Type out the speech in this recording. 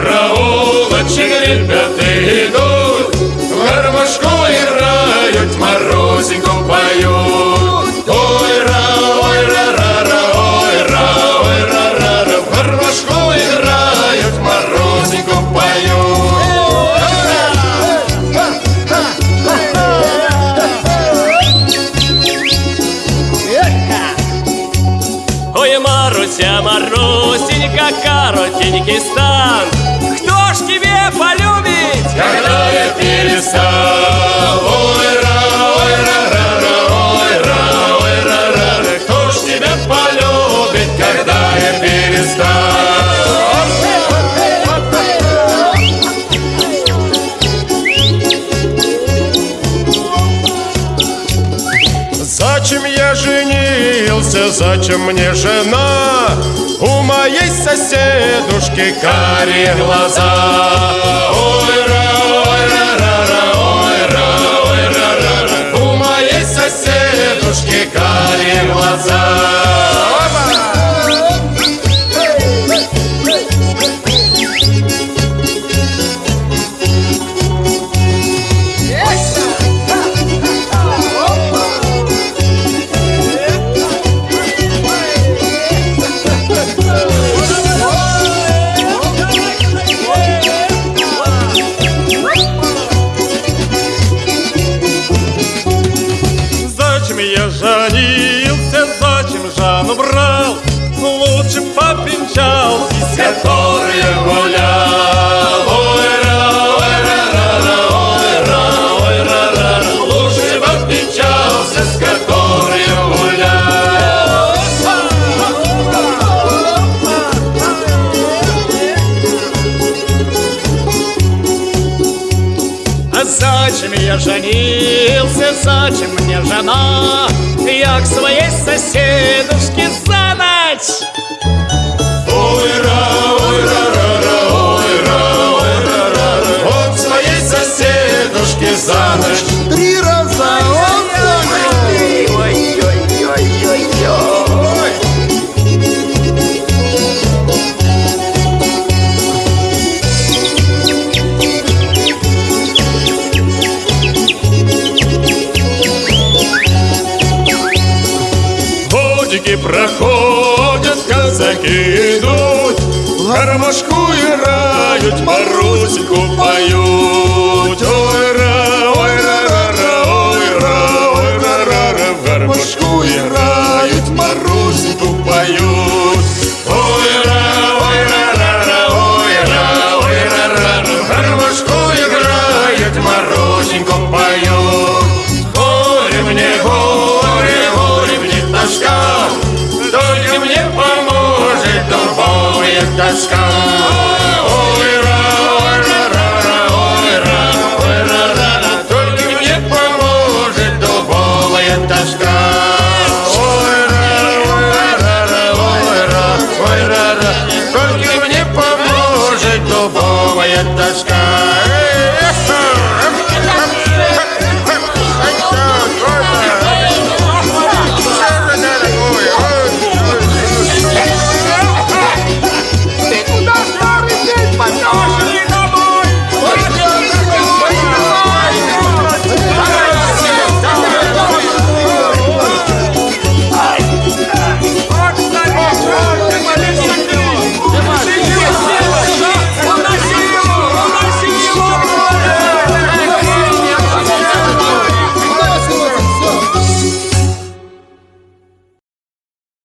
Проволочки ребята идут, в гармошку играют, морозику поют. Ой, ра, ой, ра, ра, ра, ой, ра, ой, ра, ра, ра, в гармошку играют, морозику поют. Маруся, Марусенька, коротенький стан ж тебе полюбит? Когда я перестал Ой, ра, ой, ра, ра, ра, ой, ра, ой, ра, ра, ра. Кто ж тебя полюбит, когда я перестал Зачем я женился, зачем мне жена? Моей соседушки карие глаза. Ой, ра, ой, ра, ра, зачем Жанну брал? Лучше попинчал С которой зачем я женился, зачем мне жена? Я к своей соседушке за ночь Годики проходят, казаки идут Гармошку играют, Марусеньку поют Ой, ра, ой, ра, ра, ра, ой, ра, ой, ра, ра, ра. В гармошку играют, Марусеньку мне